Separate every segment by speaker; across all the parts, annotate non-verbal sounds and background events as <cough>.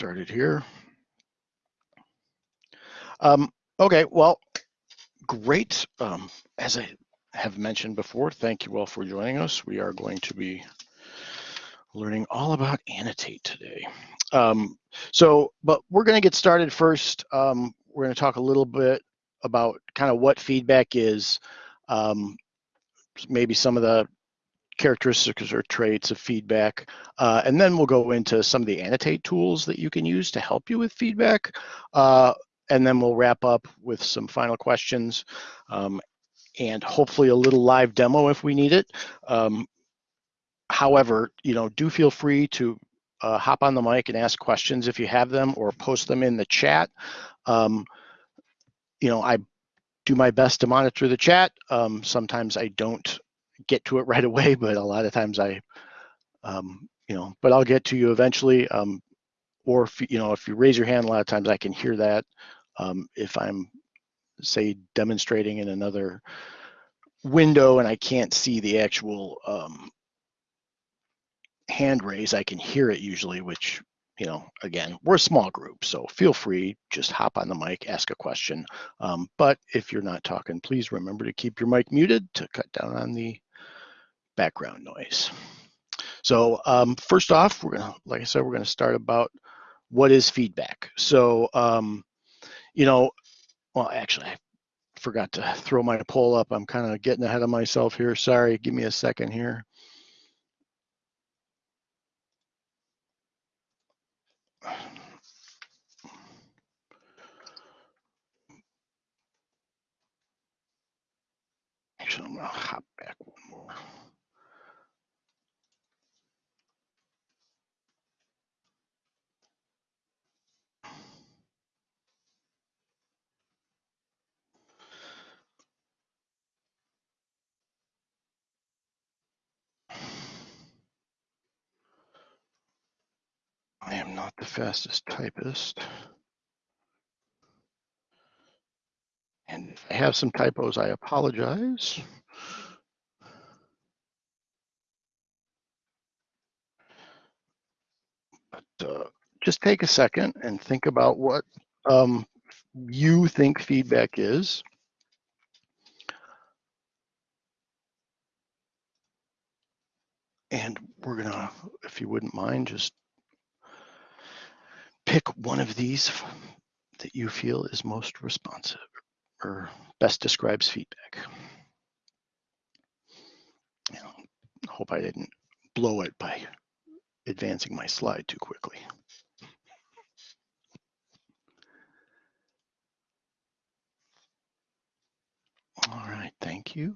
Speaker 1: started here. Um, okay, well, great. Um, as I have mentioned before, thank you all for joining us. We are going to be learning all about annotate today. Um, so, but we're going to get started first. Um, we're going to talk a little bit about kind of what feedback is, um, maybe some of the characteristics or traits of feedback, uh, and then we'll go into some of the annotate tools that you can use to help you with feedback, uh, and then we'll wrap up with some final questions um, and hopefully a little live demo if we need it. Um, however, you know, do feel free to uh, hop on the mic and ask questions if you have them or post them in the chat. Um, you know, I do my best to monitor the chat. Um, sometimes I don't get to it <laughs> right away, but a lot of times I, um, you know, but I'll get to you eventually. Um, or if you know, if you raise your hand, a lot of times I can hear that. Um, if I'm, say, demonstrating in another window and I can't see the actual um, hand raise, I can hear it usually, which you know, again, we're a small group, so feel free, just hop on the mic, ask a question. Um, but if you're not talking, please remember to keep your mic muted to cut down on the background noise. So um, first off, we're gonna, like I said, we're gonna start about what is feedback. So, um, you know, well, actually, I forgot to throw my poll up. I'm kind of getting ahead of myself here. Sorry, give me a second here. Actually, I'm gonna hop back one I am not the fastest typist. And if I have some typos, I apologize. But uh, just take a second and think about what um, you think feedback is. And we're gonna, if you wouldn't mind, just pick one of these that you feel is most responsive or best describes feedback. Hope I didn't blow it by advancing my slide too quickly. All right, thank you.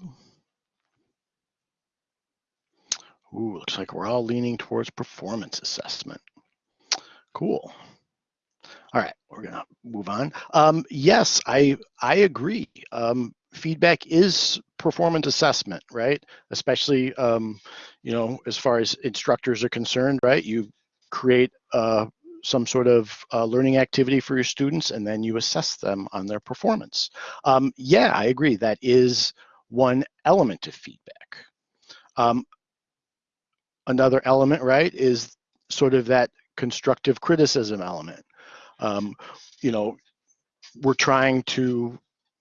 Speaker 1: Ooh, looks like we're all leaning towards performance assessment. Cool. All right, we're gonna move on. Um, yes, I I agree. Um, feedback is performance assessment, right? Especially, um, you know, as far as instructors are concerned, right? You create uh, some sort of uh, learning activity for your students, and then you assess them on their performance. Um, yeah, I agree. That is one element of feedback. Um, another element, right, is sort of that constructive criticism element um, you know, we're trying to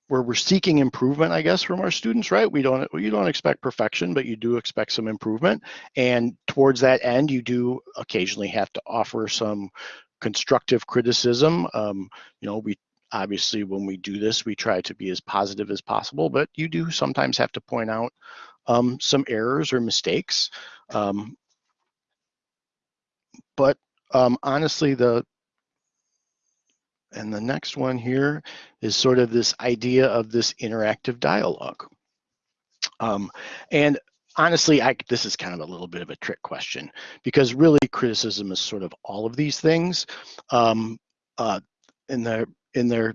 Speaker 1: where we're seeking improvement, I guess, from our students, right? We don't you don't expect perfection, but you do expect some improvement. And towards that end, you do occasionally have to offer some constructive criticism. Um, you know, we obviously when we do this, we try to be as positive as possible, but you do sometimes have to point out um, some errors or mistakes. Um, but um, honestly, the and the next one here is sort of this idea of this interactive dialogue. Um, and honestly, I, this is kind of a little bit of a trick question because really criticism is sort of all of these things. Um, uh, in their in their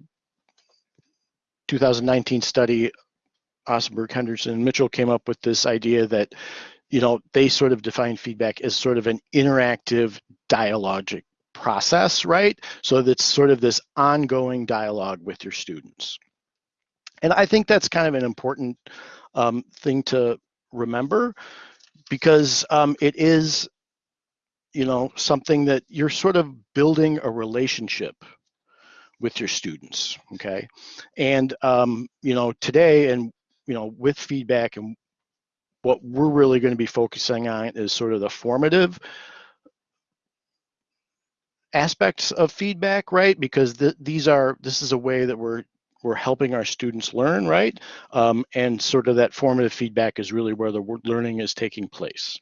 Speaker 1: 2019 study, Ossenberg, Henderson, and Mitchell came up with this idea that you know they sort of define feedback as sort of an interactive dialogic process, right? So that's sort of this ongoing dialogue with your students. And I think that's kind of an important um, thing to remember because um, it is you know, something that you're sort of building a relationship with your students, okay? And, um, you know, today and, you know, with feedback and what we're really gonna be focusing on is sort of the formative aspects of feedback, right? Because th these are, this is a way that we're we're helping our students learn, right? Um, and sort of that formative feedback is really where the learning is taking place.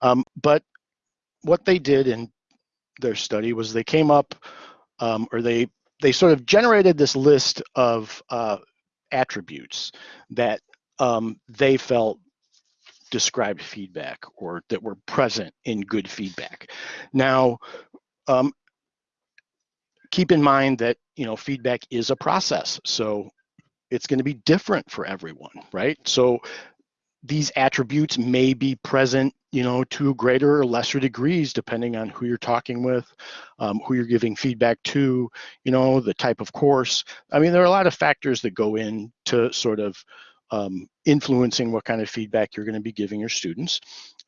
Speaker 1: Um, but what they did in their study was they came up, um, or they they sort of generated this list of uh, attributes that um, they felt described feedback or that were present in good feedback. Now, um, keep in mind that you know feedback is a process, so it's going to be different for everyone, right? So these attributes may be present, you know, to greater or lesser degrees depending on who you're talking with, um, who you're giving feedback to, you know, the type of course. I mean, there are a lot of factors that go into sort of um, influencing what kind of feedback you're going to be giving your students.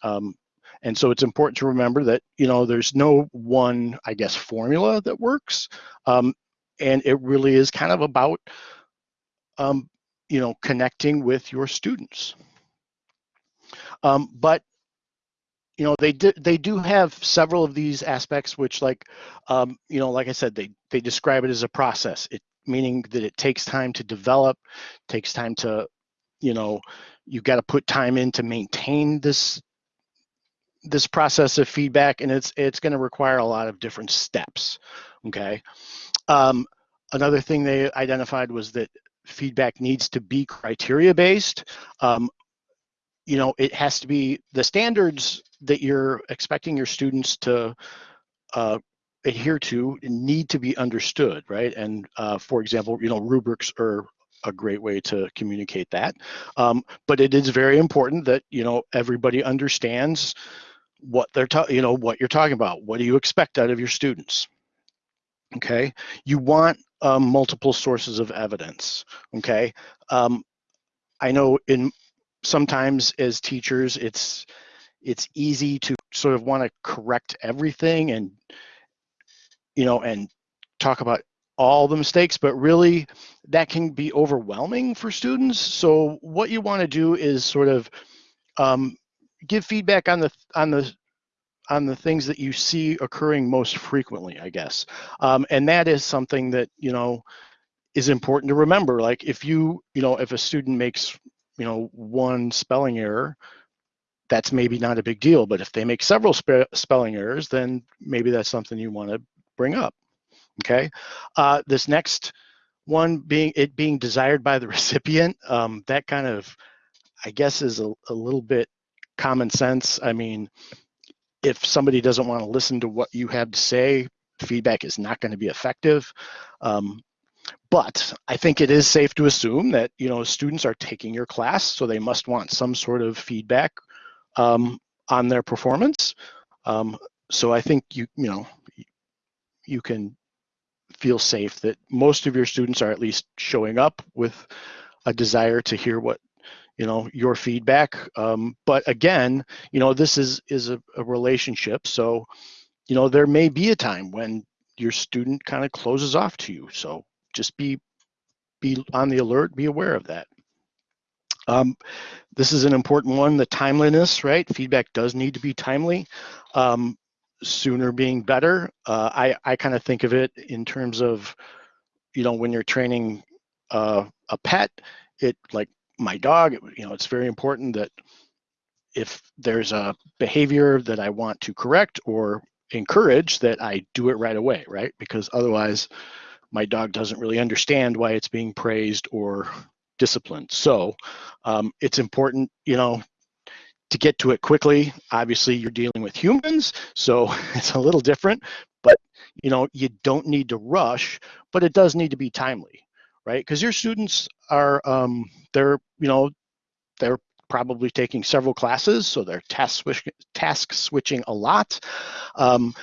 Speaker 1: Um, and so it's important to remember that, you know, there's no one, I guess, formula that works. Um, and it really is kind of about, um, you know, connecting with your students. Um, but you know they do they do have several of these aspects which like um, you know like i said they they describe it as a process it meaning that it takes time to develop takes time to you know you got to put time in to maintain this this process of feedback and it's it's going to require a lot of different steps okay? Um, another thing they identified was that feedback needs to be criteria based. Um, you know it has to be the standards that you're expecting your students to uh, adhere to need to be understood right? And uh, for example you know rubrics are a great way to communicate that. Um, but it is very important that you know everybody understands what they're you know, what you're talking about. What do you expect out of your students? Okay, you want um, multiple sources of evidence. Okay, um, I know in sometimes as teachers, it's it's easy to sort of want to correct everything and you know and talk about all the mistakes, but really that can be overwhelming for students. So what you want to do is sort of um, give feedback on the on the on the things that you see occurring most frequently, I guess. Um, and that is something that you know is important to remember. Like if you you know if a student makes you know one spelling error, that's maybe not a big deal. But if they make several spe spelling errors, then maybe that's something you want to bring up okay? Uh, this next one being it being desired by the <laughs> recipient, um, that kind of, I guess is a, a little bit common sense. I mean, if somebody doesn't want to listen to what you have to say, feedback is not going to be effective. Um, but I think it is safe to assume that you know students are taking your class, so they must want some sort of feedback um, on their performance. Um, so I think you you know you can feel safe that most of your students are at least showing up with a desire to hear what you know your feedback. Um, but again you know this is is a, a, relationship. So you know there may be a time when your student kind of closes off to you. So just be be on the alert be aware of that. Um, this is an important one the timeliness right? Feedback does need to be timely. Um, sooner being better. Uh, I, I kind of think of it in terms of, you know, when you're training uh, a pet, it like my dog, you know, it's very important that if there's a behavior that I want to correct or encourage that I do it right away, right? Because otherwise my dog doesn't really understand why it's being praised or disciplined. So um, it's important, you know, to get to it quickly. Obviously, you're dealing with humans, so <laughs> it's a little different, but you know, you don't need to rush, but it does need to be timely, right? Because your students are, um, they're, you know, they're probably taking several classes, so they're task, switch, task switching a lot. Um,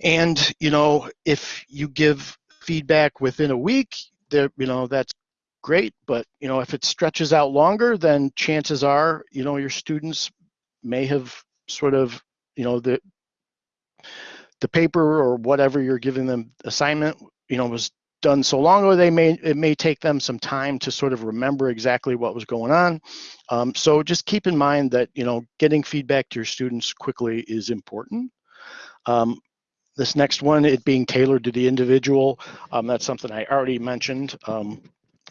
Speaker 1: and, you know, if you give feedback within a week, there, you know, that's great. But you know, if it stretches out longer, then chances are, you know, your students may have sort of you know the the paper or whatever you're giving them assignment, you know, was done so long ago they may it may take them some time to sort of remember exactly what was going on um, so just keep in mind that you know getting feedback to your students quickly is important um, this next one it being tailored to the individual um, that's something i already mentioned um,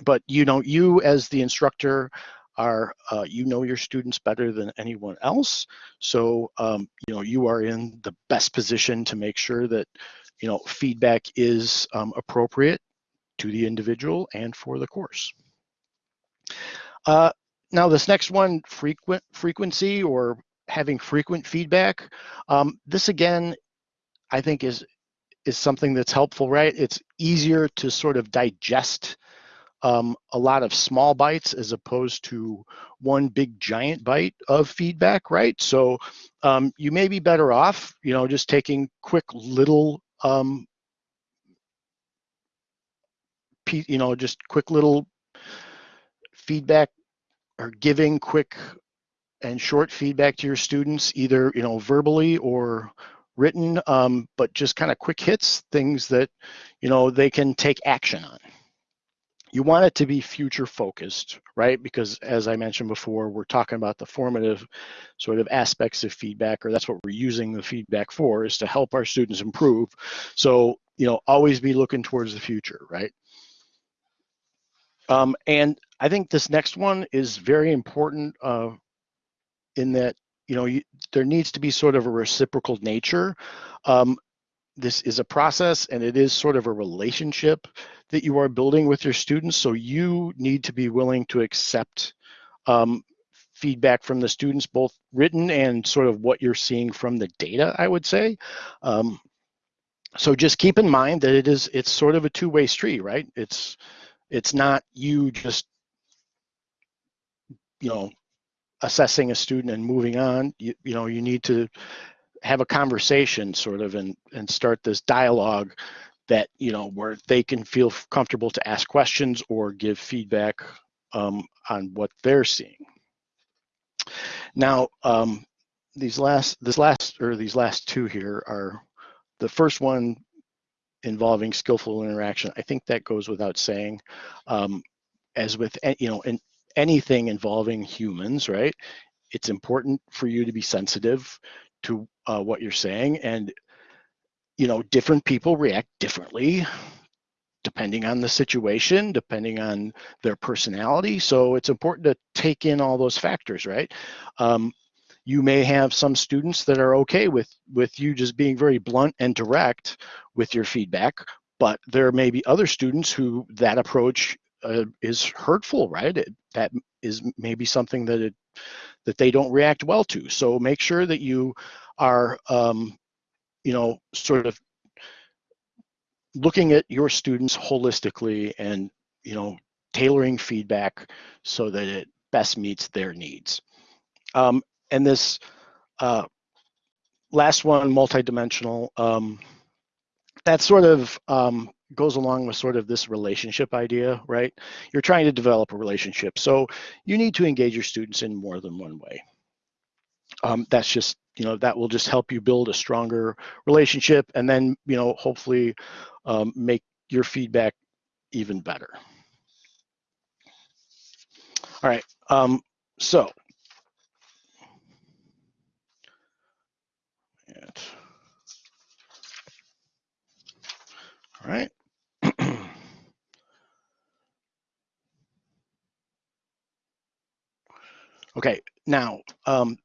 Speaker 1: but you know you as the instructor are uh, you know your students better than anyone else so um, you know you are in the best position to make sure that you know, feedback is um, appropriate to the individual and for the course. Uh, now this next one, frequent frequency or having frequent feedback. Um, this again, I think is is something that's helpful, right? It's easier to sort of digest um, a lot of small bites as opposed to one big giant bite of feedback, right? So um, you may be better off, you know, just taking quick little um, you know, just quick little feedback or giving quick and short feedback to your students, either, you know, verbally or written, um, but just kind of quick hits, things that, you know, they can take action on you want it to be future focused, right? Because as I mentioned before, we're talking about the formative sort of aspects of feedback, or that's what we're using the feedback for, is to help our students improve. So, you know, always be looking towards the future, right? Um, and I think this next one is very important uh, in that, you know, you, there needs to be sort of a reciprocal nature. Um, this is a process and it is sort of a relationship that you are building with your students. So you need to be willing to accept um, feedback from the students, both written and sort of what you're seeing from the data, I would say. Um, so just keep in mind that it is, it's sort of a two-way street, right? It's, it's not you just, you know, assessing a student and moving on. You, you know, you need to have a conversation sort of and and start this dialogue that you know where they can feel comfortable to ask questions or give feedback um, on what they're seeing. Now, um, these last this last or these last two here are the first one involving skillful interaction. I think that goes without saying. Um, as with you know, in anything involving humans, right? It's important for you to be sensitive to uh, what you're saying and you know different people react differently depending on the situation depending on their personality. So it's important to take in all those factors right? Um, you may have some students that are okay with with you just being very blunt and direct with your feedback but there may be other students who that approach uh, is hurtful right? It, that is maybe something that it that they don't react well to. So make sure that you are, um, you know, sort of looking at your students holistically and, you know, tailoring feedback so that it best meets their needs. Um, and this uh, last one, multidimensional, um, that sort of um, goes along with sort of this relationship idea, right? You're trying to develop a relationship. So you need to engage your students in more than one way. Um, that's just, you know, that will just help you build a stronger relationship and then, you know, hopefully um, make your feedback even better. All right, um, so. Right. <clears throat> okay, now um,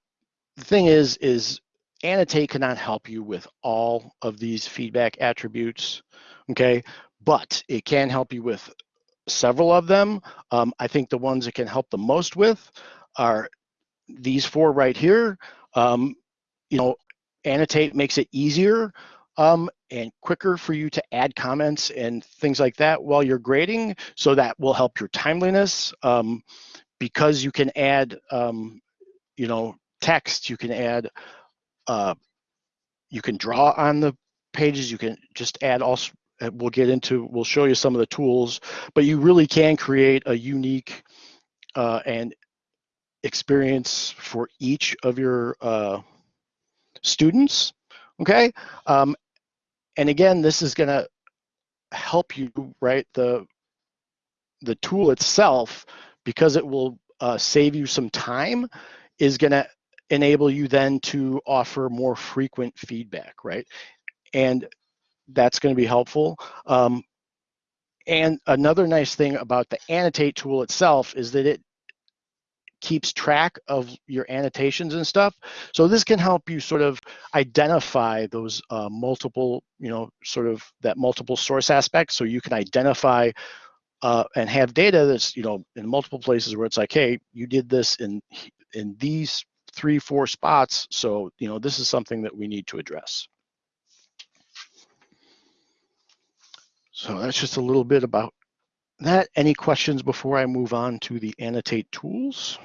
Speaker 1: the thing is, is annotate cannot help you with all of these feedback attributes, okay? But it can help you with several of them. Um, I think the ones it can help the most with are these four right here. Um, you know, annotate makes it easier um, and quicker for you to add comments and things like that while you're grading. So that will help your timeliness. Um, because you can add, um, you know, text, you can add, uh, you can draw on the pages, you can just add also, uh, we'll get into, we'll show you some of the tools, but you really can create a unique uh, and experience for each of your uh, students, okay? Um, and again, this is gonna help you, right? The, the tool itself, because it will uh, save you some time, is gonna enable you then to offer more frequent feedback, right? And that's gonna be helpful. Um, and another nice thing about the annotate tool itself is that it keeps track of your annotations and stuff. So this can help you sort of identify those uh, multiple, you know, sort of that multiple source aspect. So you can identify uh, and have data that's, you know, in multiple places where it's like, hey, you did this in in these three, four spots. So, you know, this is something that we need to address. So that's just a little bit about that. Any questions before I move on to the annotate tools?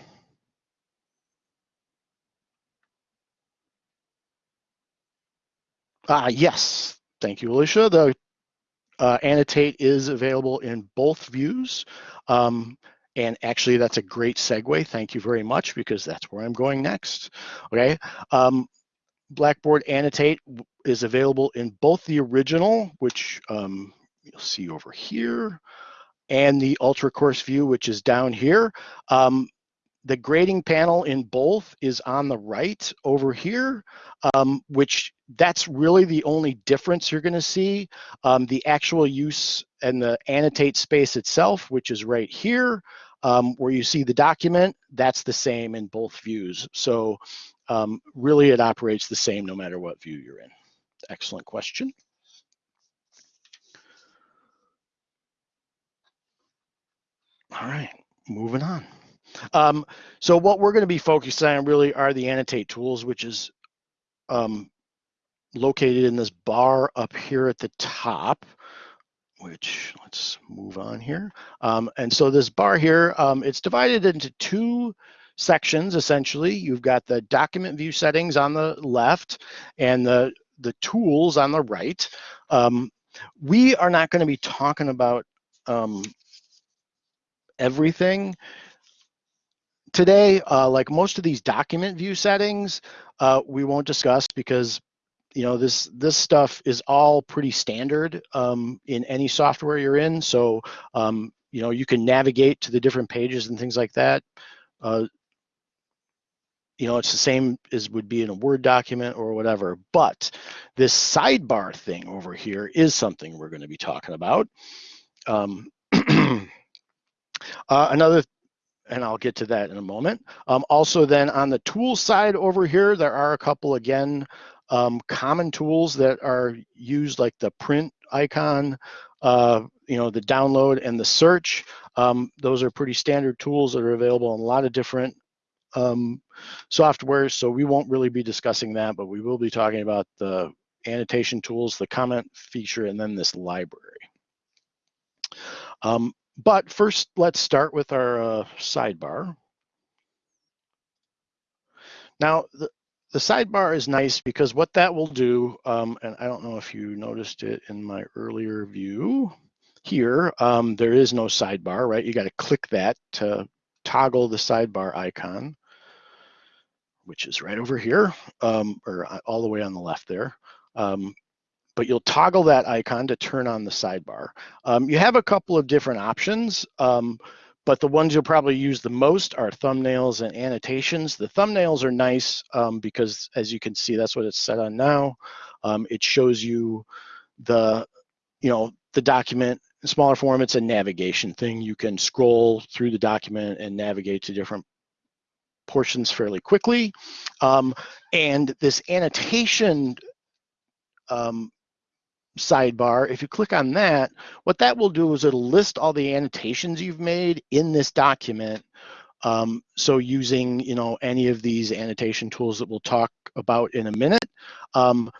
Speaker 1: Uh, yes, thank you, Alicia. The uh, annotate is available in both views. Um, and actually, that's a great segue. Thank you very much, because that's where I'm going next. Okay. Um, Blackboard Annotate is available in both the original, which um, you'll see over here, and the Ultra Course View, which is down here. Um, the grading panel in both is on the right over here, um, which that's really the only difference you're gonna see. Um, the actual use and the annotate space itself, which is right here, um, where you see the document, that's the same in both views. So um, really it operates the same no matter what view you're in. Excellent question. All right, moving on. Um, so what we're going to be focused on really are the annotate tools, which is um, located in this bar up here at the top, which let's move on here. Um, and so this bar here, um, it's divided into two sections essentially. You've got the document view settings on the left and the, the tools on the right. Um, we are not going to be talking about um, everything today, uh, like most of these document view settings, uh, we won't discuss because you know this this stuff is all pretty standard um, in any software you're in. So um, you know you can navigate to the different pages and things like that. Uh, you know it's the same as would be in a Word document or whatever. But this sidebar thing over here is something we're going to be talking about. Um, <clears throat> uh, another and I'll get to that in a moment. Um, also then on the tool side over here, there are a couple, again, um, common tools that are used like the print icon, uh, you know, the download and the search. Um, those are pretty standard tools that are available in a lot of different um. So we won't really be discussing that, but we will be talking about the annotation tools, the comment feature, and then this library. Um, but first, let's start with our uh, sidebar. Now, the, the sidebar is nice because what that will do, um, and I don't know if you noticed it in my earlier view here, um, there is no sidebar, right? You got to click that to toggle the sidebar icon, which is right over here, um, or uh, all the way on the left there. Um, but you'll toggle that icon to turn on the sidebar. Um, you have a couple of different options, um, but the ones you'll probably use the most are thumbnails and annotations. The thumbnails are nice um, because as you can see, that's what it's set on now. Um, it shows you the, you know, the document in smaller form. It's a navigation thing. You can scroll through the document and navigate to different portions fairly quickly. Um, and this annotation um, sidebar, if you click on that, what that will do is it'll list all the annotations you've made in this document. Um, so using, you know, any of these annotation tools that we'll talk about in a minute. Um,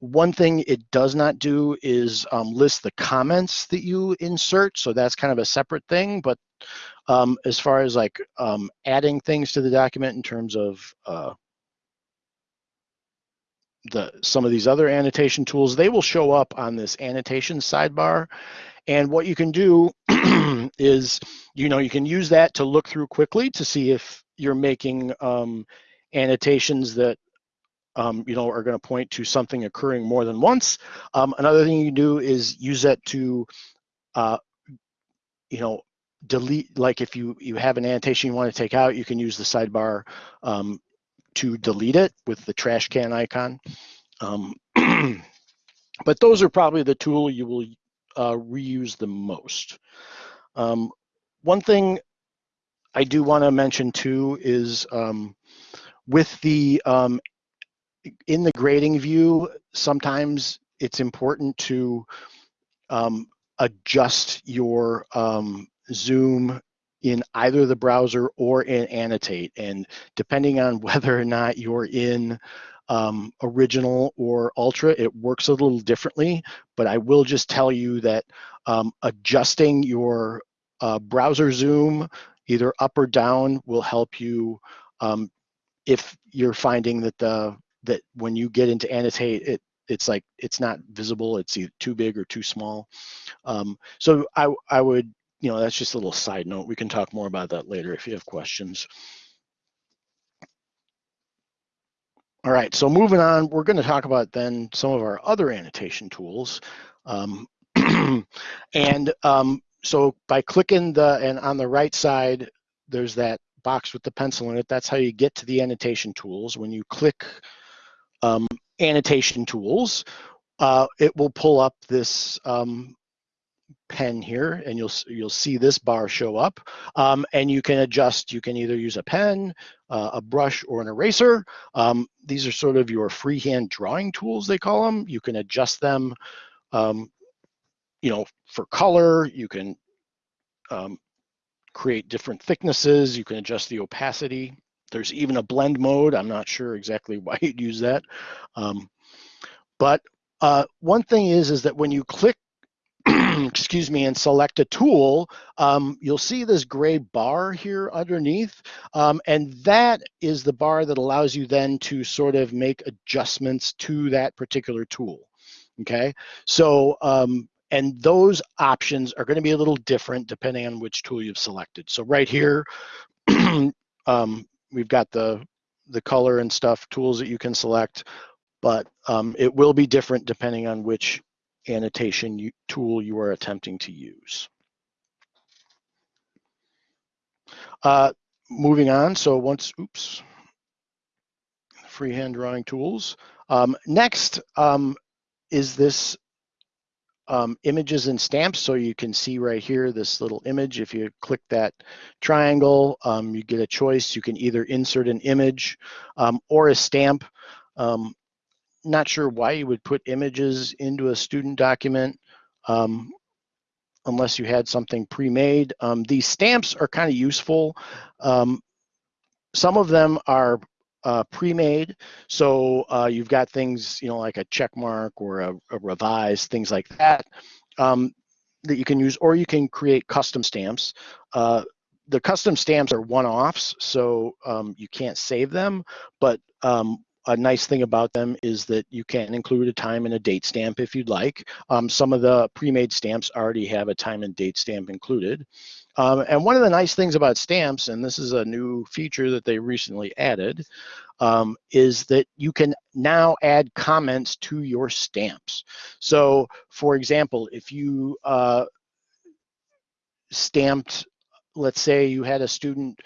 Speaker 1: one thing it does not do is um, list the comments that you insert. So that's kind of a separate thing. But um, as far as like um, adding things to the document in terms of uh, the some of these other annotation tools, they will show up on this annotation sidebar. And what you can do <clears throat> is, you know, you can use that to look through quickly to see if you're making um, annotations that um, you know, are going to point to something occurring more than once. Um, another thing you do is use that to, uh, you know, delete, like if you, you have an annotation you want to take out, you can use the sidebar um, to delete it with the trash can icon. Um, <clears throat> but those are probably the tool you will uh, reuse the most. Um, one thing I do want to mention too is um, with the um, in the grading view, sometimes it's important to um, adjust your um, zoom in either the browser or in Annotate. And depending on <laughs> whether or not you're in um, original or ultra, it works a little differently. But I will just tell you that um, adjusting your uh, browser zoom either up or down will help you um, if you're finding that the that when you get into annotate, it it's like it's not visible. It's either too big or too small. Um, so I I would you know that's just a little side note. We can talk more about that later if you have questions. All right, so moving on, we're going to talk about then some of our other annotation tools. Um, <clears throat> and um, so by clicking the, and on the right side, there's that box with the pencil in it. That's how you get to the annotation tools. When you click um, annotation tools, uh, it will pull up this um, pen here and you'll you'll see this bar show up. Um, and you can adjust you can either use a pen uh, a brush or an eraser. Um, these are sort of your freehand drawing tools they call them you can adjust them um, you know for color. You can um, create different thicknesses. You can adjust the opacity. There's even a blend mode. I'm not sure exactly <laughs> why you'd use that. Um, but uh, one thing is, is that when you click, <clears throat> excuse me, and select a tool, um, you'll see this gray bar here underneath. Um, and that is the bar that allows you then to sort of make adjustments to that particular tool. Okay, so um, and those options are going to be a little different depending on which tool you've selected. So right here, <clears throat> um, we've got the the color and stuff tools that you can select, but um, it will be different depending on which annotation tool you are attempting to use. Uh, moving on, so once, oops, freehand drawing tools. Um, next um, is this um, images and stamps. So you can see right here, this little image, if you click that triangle, um, you get a choice. You can either insert an image um, or a stamp. Um, not sure why you would put images into a student document um, unless you had something pre-made. Um, these stamps are kind of useful. some of them are uh, pre-made. So uh, you've got things, you know, like a check mark or a, a revise, things like that, um, that you can use, or you can create custom stamps. Uh, the custom stamps are one-offs, so um, you can't save them, but um, a nice thing about them is that you can include a time and a date stamp if you'd like. Um, some of the pre-made stamps already have a time and date stamp included. Um, and one of the nice things about stamps, and this is a new feature that they recently added, um, is that you can now add comments to your stamps. So for example, if you uh, stamped, let's say you had a student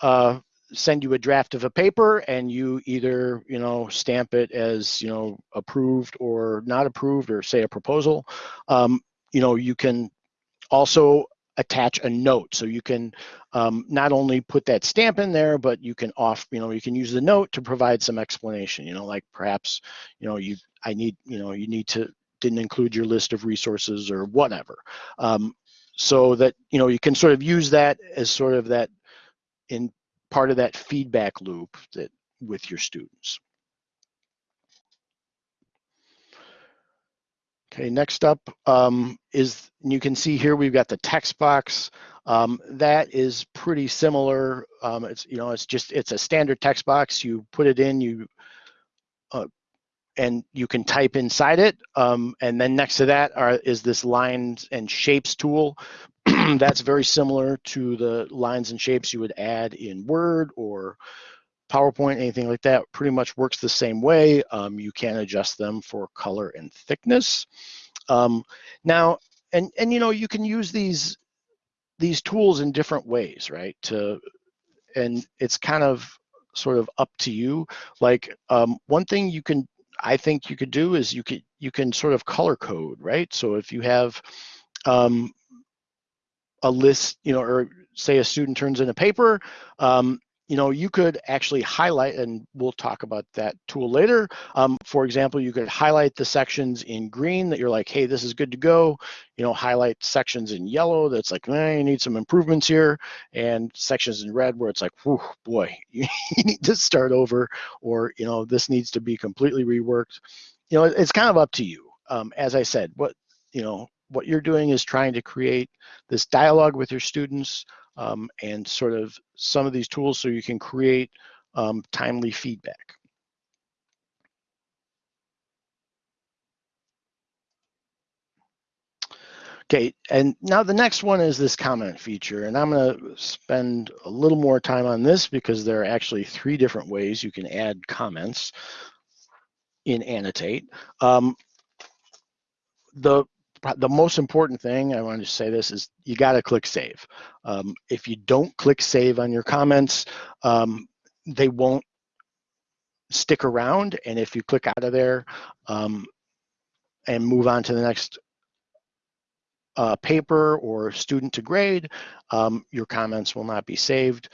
Speaker 1: uh, send you a draft of a paper and you either you know stamp it as you know approved or not approved or say a proposal um, you know you can also attach a note. So you can um, not only put that stamp in there, but you can off, you know, you can use the note to provide some explanation, you know, like perhaps, you know, you, I need, you know, you need to, didn't include your list of resources or whatever. Um, so that, you know, you can sort of use that as sort of that in part of that feedback loop that with your students. Okay, next up um, is, you can see here we've got the text box. Um, that is pretty similar. Um, it's, you know, it's just, it's a standard text box. You put it in, you, uh, and you can type inside it. Um, and then next to that are, is this lines and shapes tool. <clears throat> That's very similar to the lines and shapes you would add in Word or PowerPoint, anything like that, pretty much works the same way. Um, you can adjust them for color and thickness. Um, now, and and you know, you can use these these tools in different ways, right? To and it's kind of sort of up to you. Like um, one thing you can, I think you could do is you could you can sort of color code, right? So if you have um, a list, you know, or say a student turns in a paper, um, you know, you could actually highlight, and we'll talk about that tool later. Um, for example, you could highlight the sections in green that you're like, hey, this is good to go. You know, highlight sections in yellow that's like, eh, you need some improvements here, and sections in red where it's like, whew, boy, <laughs> you need to start over, or you know, this needs to be completely reworked. You know, it's kind of up to you. Um, as I said, what you know, what you're doing is trying to create this dialogue with your students um, and sort of some of these tools so you can create um, timely feedback. Okay, and now the next one is this comment feature, and I'm gonna spend a little more time on this because there are actually three different ways you can add comments in Annotate. Um, the the most important thing I want to say this is you got to click save. Um, if you don't click save on your comments, um, they won't stick around. And if you click out of there um, and move on to the next uh, paper or student to grade, um, your comments will not be saved.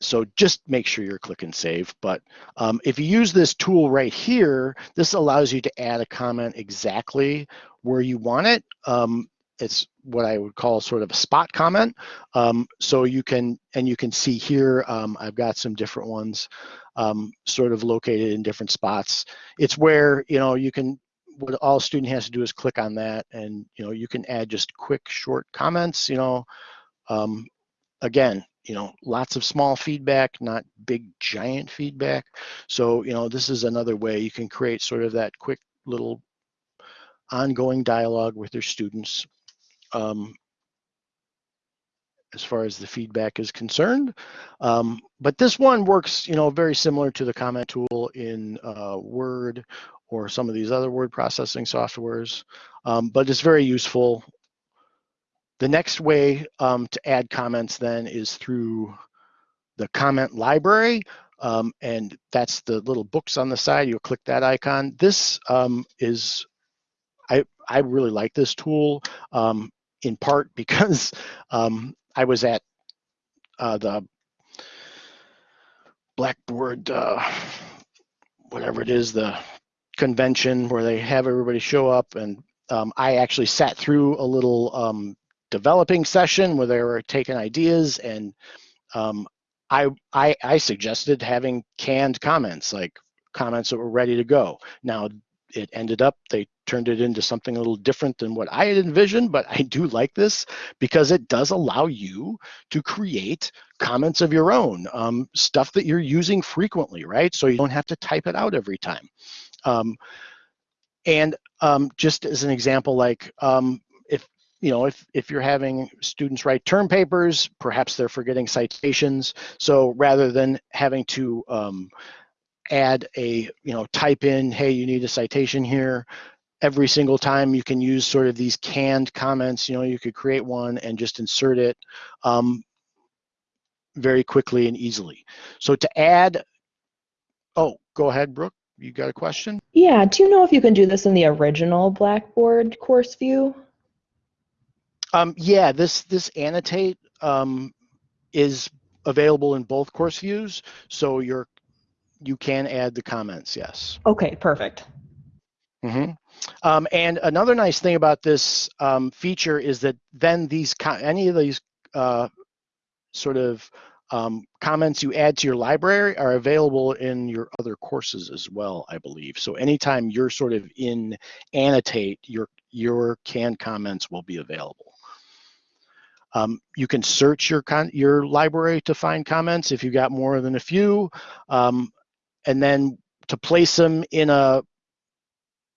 Speaker 1: So just make sure you're clicking save. But um, if you use this tool right here, this allows you to add a comment exactly where you want it. Um, it's what I would call sort of a spot comment. Um, so you can, and you can see here, um, I've got some different ones um, sort of located in different spots. It's where, you know, you can, what all student has to do is click on that and, you know, you can add just quick short comments, you know, um, again, you know, lots of small feedback, not big giant feedback. So, you know, this is another way you can create sort of that quick little ongoing dialogue with your students um, as far as the feedback is concerned. Um, but this one works, you know, very similar to the comment tool in uh, Word or some of these other word processing softwares, um, but it's very useful the next way um, to add comments then is through the comment library. Um, and that's the little books on the side. You'll click that icon. This um, is, I, I really like this tool um, in part <laughs> because um, I was at uh, the Blackboard, uh, whatever it is, the convention where they have everybody show up and um, I actually sat through a little um, developing session where they were taking ideas and um, I, I, I suggested having canned comments, like comments that were ready to go. Now it ended up, they turned it into something a little different than what I had envisioned, but <laughs> I do like this because it does allow you to create comments of your own, um, stuff that you're using frequently, right? So you don't have to type it out every time. Um, and um, just as an example, like um, you know, if, if you're having students write term papers, perhaps they're forgetting citations. So rather than having to um, add a, you know, type in, hey, you need a citation here, every single time you can use sort of these canned comments, you know, you could create one and just insert it um, very quickly and easily. So to add, oh, go ahead, Brooke, you got a question?
Speaker 2: Yeah, do you know if you can do this in the original Blackboard course view?
Speaker 1: Um, yeah, this this annotate um, is available in both course views, so you're you can add the comments. Yes.
Speaker 2: Okay, perfect.
Speaker 1: Mm-hmm. Um, and another nice thing about this um, feature is that then these any of these uh, sort of um, comments you add to your library are available in your other courses as well, I believe. So anytime you're sort of in annotate, your your canned comments will be available. Um, you can search your your library to find comments if you got more than a few, um, and then to place them in a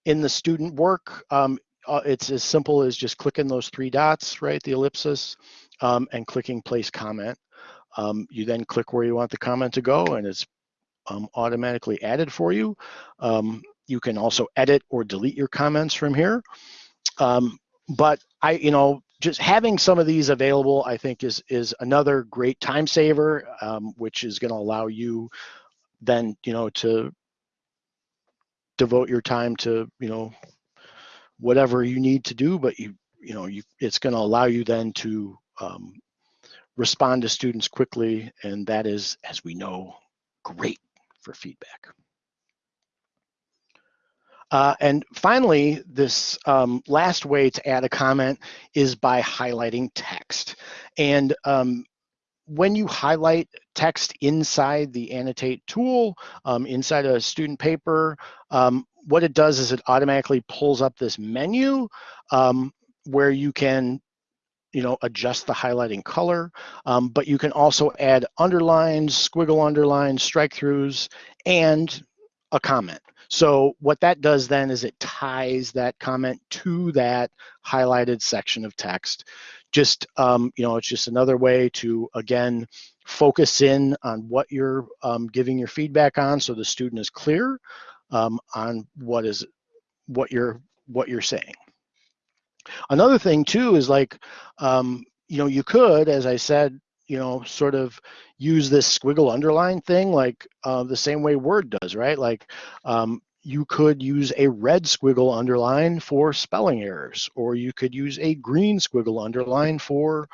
Speaker 1: in the student work. Um, uh, it's as simple as just clicking those three dots, right, the ellipsis, um, and clicking place comment. Um, you then click where you want the comment to go and it's um, automatically added for you. You can also edit or delete your comments from here. But I, you know, just having some of these available, I think is is another great time saver, um, which is going to allow you then, you know, to devote your time to, you know, whatever you need to do. But you, you know, you it's going to allow you then to um, respond to students quickly, and that is, as we know, great for feedback. Uh, and finally, this um, last way to add a comment is by highlighting text. And um, when you highlight text inside the annotate tool, um, inside a student paper, um, what it does is it automatically pulls up this menu um, where you can you know, adjust the highlighting color, um, but you can also add underlines, squiggle underlines, strike throughs, and a comment. So what that does then is it ties that comment to that highlighted section of text. Just, um, you know, it's just another way to, again, focus in on what you're um, giving your feedback on so the student is clear um, on what is what you're what you're saying. Another thing too is like, um, you know, you could, as I said, you know, sort of use this squiggle underline thing like uh, the same way Word does, right? Like um, you could use a red squiggle underline for spelling errors, or you could use a green squiggle underline for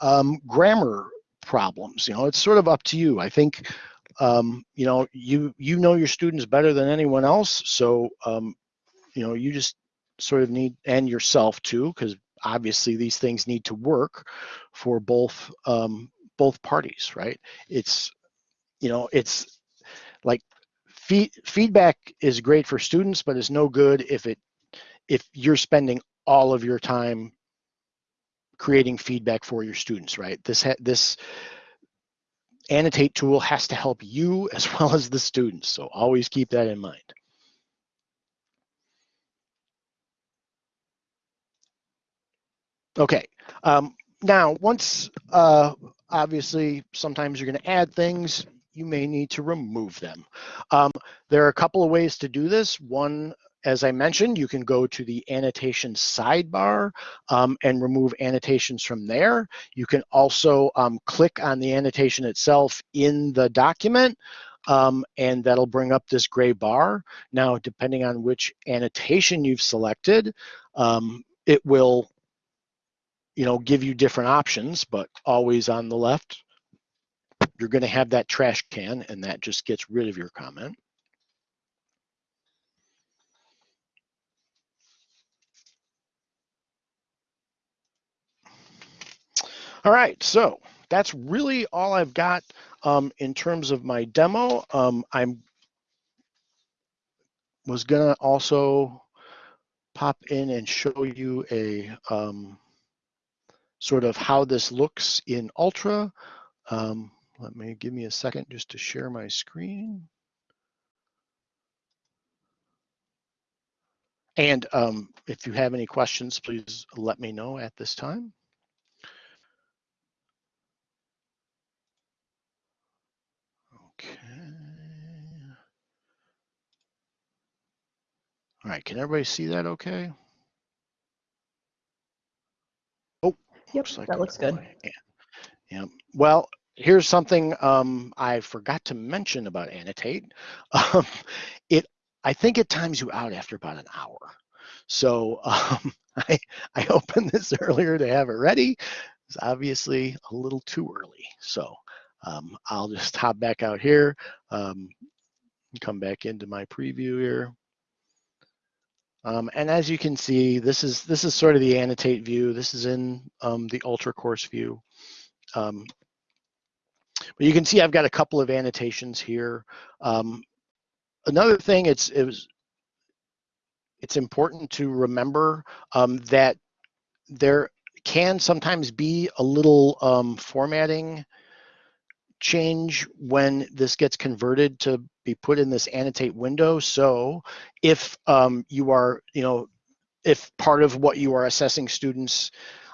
Speaker 1: um, grammar problems. You know, it's sort of up to you. I think, um, you know, you you know your students better than anyone else, so um, you know, you just sort of need and yourself too, because obviously these things need to work for both um, both parties, right? It's you know, it's like feed, feedback is great for students, but it's no good if it if you're spending all of your time creating feedback for your students, right? This this annotate tool has to help you <laughs> as well as the students. So always keep that in mind. Okay, um, now once, uh, obviously, sometimes you're gonna add things, you may need to remove them. Um, there are a couple of ways to do this. One, as I mentioned, you can go to the annotation sidebar um, and remove annotations from there. You can also um, click on the annotation itself in the document um, and that'll bring up this gray bar. Now, depending on which annotation you've selected, um, it will you know, give you different options, but always on the left, you're going to have that trash can and that just gets rid of your comment. All right, so that's really all I've got um, in terms of my demo. Um, I'm was gonna also pop in and show you a um, sort of how this looks in Ultra. Um, let me give me a second just to share my screen. And um, if you have any questions, please let me know at this time. Okay. All right, can everybody see that okay?
Speaker 2: Yep,
Speaker 1: Looks like
Speaker 2: that looks good.
Speaker 1: Yeah. yeah. Well, here's something um, I forgot to mention about Annotate. <laughs> Um, it, I think it times you out after about an hour. So <laughs> um, I, I opened this <laughs> earlier to have it ready. It's obviously a little too early. So um, I'll just hop back out here, um, come back into my preview here. Um, and as you can see, this is this is sort of the annotate view. This is in um, the ultra course view. Um, but you can see I've got a couple of annotations here. Um, another thing, it's it was it's important to remember um, that there can sometimes be a little um, formatting change when this gets converted to be put in this annotate window. So if um, you are, you know, if part of what you are assessing students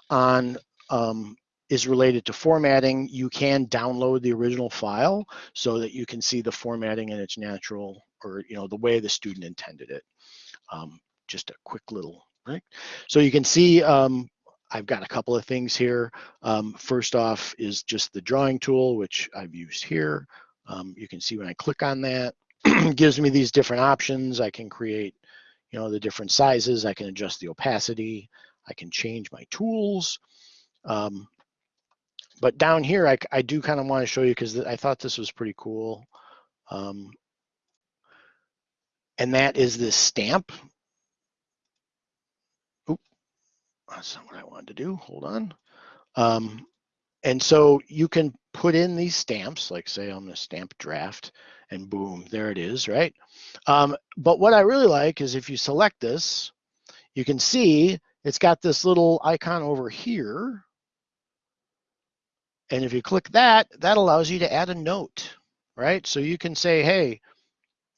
Speaker 1: on um, is related to formatting, you can download the original file so that you can see the formatting in its natural or you know the way the student intended it. Um, just a quick little right. So you can see um, I've got a couple of things here. Um, first off is just the drawing tool, which I've used here. Um, you can see when I click on that, <clears throat> gives me these different options. I can create, you know, the different sizes. I can adjust the opacity. I can change my tools. Um, but down here, I, I do kind of want to show you because I thought this was pretty cool. Um, and that is this stamp. That's not what I wanted to do. Hold on. Um, and so you can put in these stamps, like say I'm gonna stamp draft and boom, there it is, right? Um, but what I really like is if you select this, you can see it's got this little icon over here. And if you click that, that allows you to add a note, right? So you can say, hey,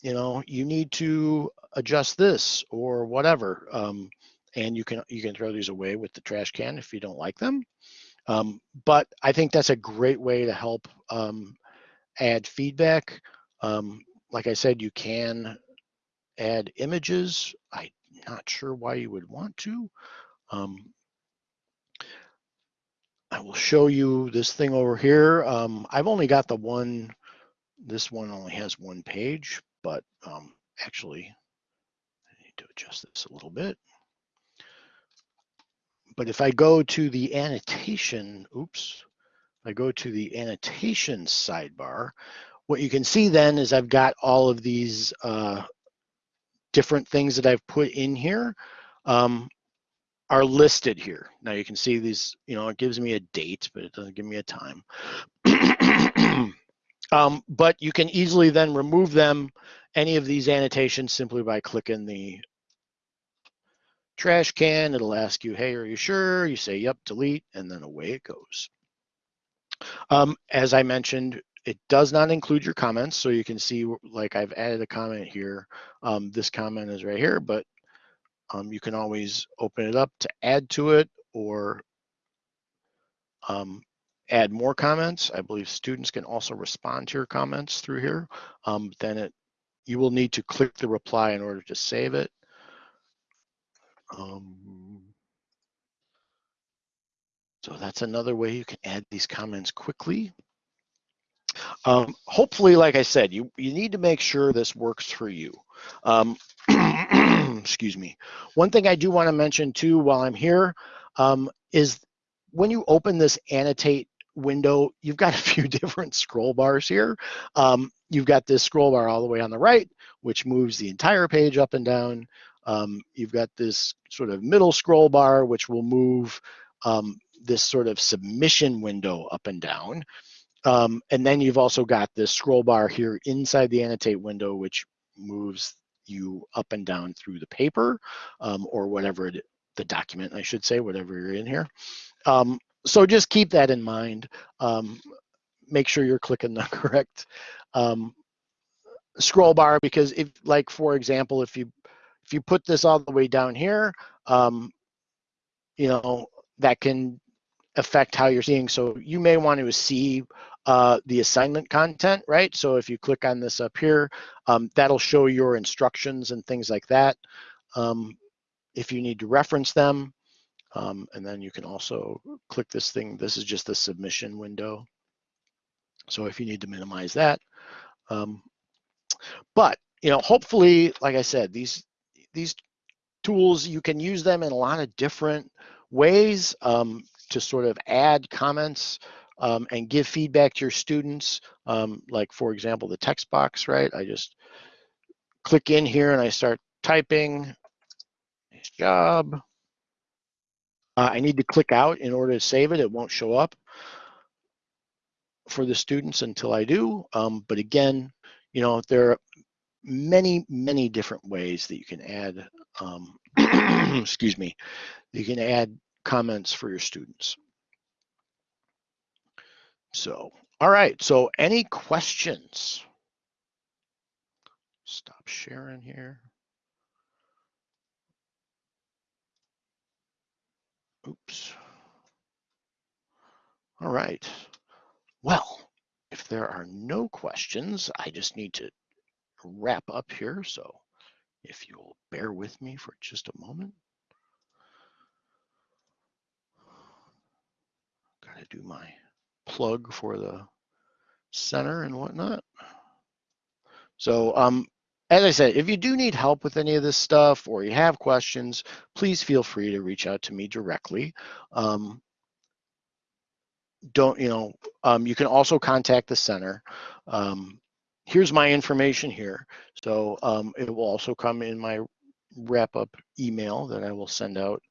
Speaker 1: you know, you need to adjust this or whatever. Um, and you can you can throw these away with the trash can if you don't like them. Um, but I think that's a great way to help um, add feedback. Um, like I said, you can add images. I'm not sure why you would want to. Um, I will show you this thing over here. Um, I've only got the one, this one only has one page, but um, actually I need to adjust this a little bit. But if I go to the annotation, oops, I go to the annotation sidebar, what you can see then is I've got all of these uh, different things that I've put in here um, are listed here. Now you can see these, you know, it gives me a date, but it doesn't give me a time. <clears throat> um, but you can easily then remove them, any of these annotations simply by clicking the trash can. It'll ask you, hey, are you sure? You say, yep, delete, and then away it goes. Um, as I mentioned, it does not include your comments. So you can see like I've added a comment here. Um, this comment is right here, but um, you can always open it up to add to it or um, add more comments. I believe students can also respond to your comments through here. Um, then it, you will need to click the reply in order to save it. Um, so that's another way you can add these comments quickly. Um, hopefully, like I said, you, you need to make sure this works for you. Um, <clears throat> excuse me. One thing I do want to mention too while I'm here um, is when you open this annotate window, you've got <laughs> a few different scroll bars here. Um, you've got this scroll bar all the way on the right, which moves the entire page up and down. Um, you've got this sort of middle scroll bar, which will move um, this sort of submission window up and down. Um, and then you've also got this scroll bar here inside the annotate window, which moves you up and down through the paper um, or whatever it, the document, I should say, whatever you're in here. Um, so just keep that in mind. Um, make sure you're clicking the <laughs> correct scroll bar because if, like, for example, if you if you put this all the way down here, um, you know, that can affect how you're seeing. So you may want to see uh, the assignment content, right? So if you click on this up here, um, that'll show your instructions and things like that. Um, if you need to reference them, um, and then you can also click this thing. This is just the submission window. So if you need to minimize that. Um, but, you know, hopefully, like I said, these, these tools, you can use them in a lot of different ways um, to sort of add comments um, and give feedback to your students. Um, like for example, the text box, right? I just click in here and I start typing, nice job. Uh, I need to click out in order to save it. It won't show up for the students until I do. Um, but again, you know, there many, many different ways that you can add, um, <clears throat> excuse me, you can add comments for your students. So, all right, so any questions? Stop sharing here. Oops. All right. Well, if there are no questions, I just need to wrap up here. So if you'll bear with me for just a moment. Got to do my plug for the center and whatnot. So um, as I said, if you do need help with any of this stuff or you have questions, please feel free to reach out to me directly. Um, don't, you know, um, you can also contact the center. Um, here's my information here. So um, it will also come in my wrap up email that I will send out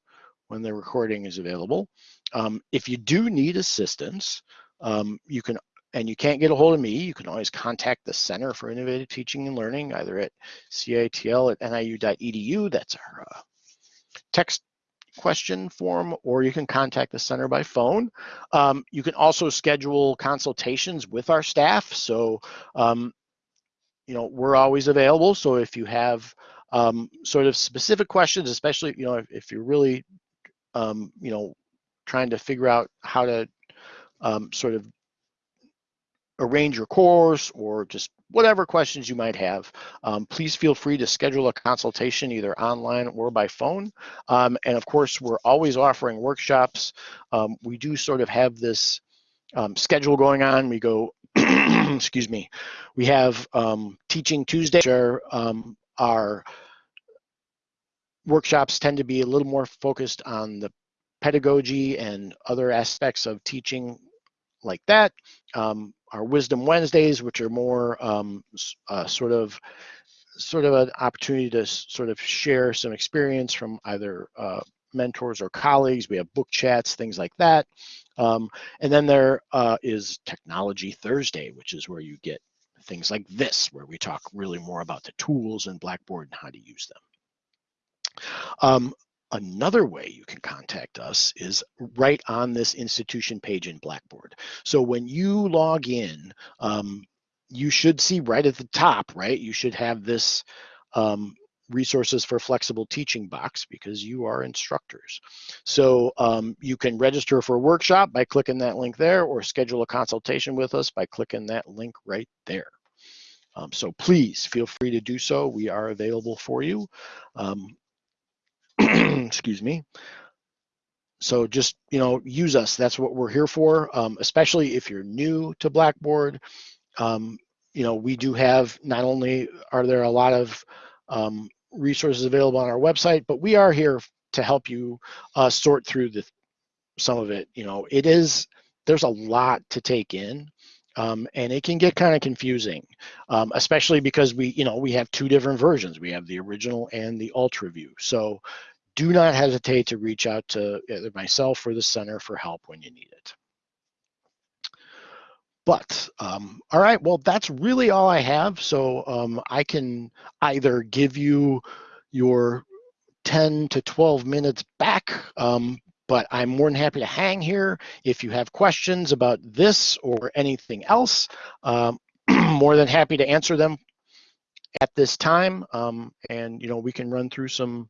Speaker 1: when the recording is available. Um, if you do need assistance, um, you can, and you can't get a hold of me, you can always contact the Center for Innovative Teaching and Learning, either at CITL at niu.edu, that's our uh, text question form, or you can contact the center by phone. Um, you can also schedule consultations with our staff. So, um, you know, we're always available. So if you have um, sort of specific questions, especially, you know, if, if you're really, um, you know, trying to figure out how to um, sort of arrange your course or just whatever questions you might have, um, please feel free to schedule a consultation either online or by phone. Um, and of course, we're always offering workshops. Um, we do sort of have this um, schedule going on. We go, <clears throat> excuse me, we have um, Teaching Tuesday, um, our workshops tend to be a little more focused on the pedagogy and other aspects of teaching like that. Um, our Wisdom Wednesdays, which are more um, uh, sort of sort of an opportunity to sort of share some experience from either uh, mentors or colleagues. We have book chats, things like that. Um, and then there uh, is Technology Thursday, which is where you get things like this, where we talk really more about the tools in Blackboard and how to use them. Um, Another way you can contact us is right on this institution page in Blackboard. So when you log in, um, you should see right at the top, right? You should have this um, resources for flexible teaching box because you are instructors. So um, you can register for a workshop by clicking that link there or schedule a consultation with us by clicking that link right there. Um, so please feel free to do so. We are available for you. Um, <clears throat> excuse me. So just, you know, use us. That's what we're here for, um, especially if you're new to Blackboard. Um, you know, we do have, not only are there a lot of um, resources available on our website, but we are here to help you uh, sort through the, some of it. You know, it is, there's a lot to take in. Um, and it can get kind of confusing, um, especially because we, you know, we have two different versions. We have the original and the ultra view. So do not hesitate to reach out to either myself or the center for help when you need it. But, um, all right, well, that's really all I have. So um, I can either give you your 10 to 12 minutes back, um, but I'm more than happy to hang here. If you have questions about this or anything else, um, <clears throat> more than happy to answer them at this time. Um, and, you know, we can run through some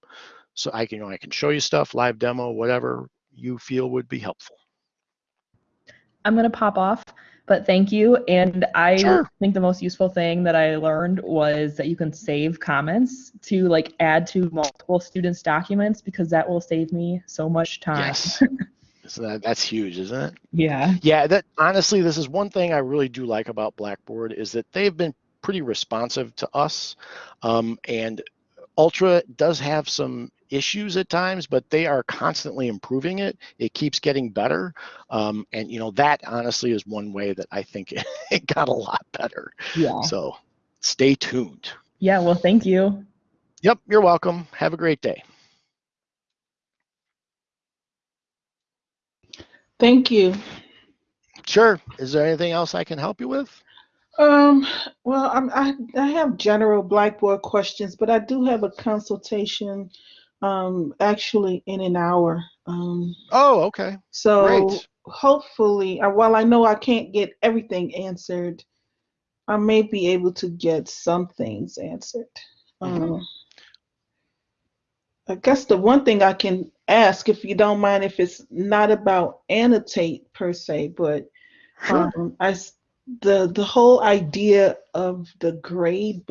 Speaker 1: so I can, you know, I can show you stuff, live demo, whatever you feel would be helpful.
Speaker 2: I'm gonna pop off, but thank you. And I
Speaker 1: Sure.
Speaker 2: think the most useful thing that I learned was that you can save comments to like add to multiple students' documents because that will save me so much time.
Speaker 1: Yes. <laughs> so that, that's huge, isn't it?
Speaker 2: Yeah.
Speaker 1: Yeah, that honestly, this is one thing I really do like about Blackboard is that they've been pretty responsive to us. Um, and Ultra does have some issues at times, but they are constantly improving it. It keeps getting better. Um, and you know, that honestly is one way that I think <laughs> it, it got a lot better.
Speaker 2: Yeah.
Speaker 1: So stay tuned.
Speaker 2: Yeah. Well, thank you.
Speaker 1: Yep, you're welcome. Have a great day.
Speaker 3: Thank you.
Speaker 1: Sure. Is there anything else I can help you with?
Speaker 3: Um, well, I'm, I I have general Blackboard questions, but I do have a consultation um, actually in an hour. Um,
Speaker 1: Oh, okay.
Speaker 3: so
Speaker 1: Great.
Speaker 3: hopefully, uh, while I know I can't get everything answered, I may be able to get some things answered.
Speaker 1: Mhm.
Speaker 3: Um, I guess the one thing I can ask, if you don't mind, if it's not about annotate per se, but
Speaker 1: Sure.
Speaker 3: um, I the the whole idea of the grade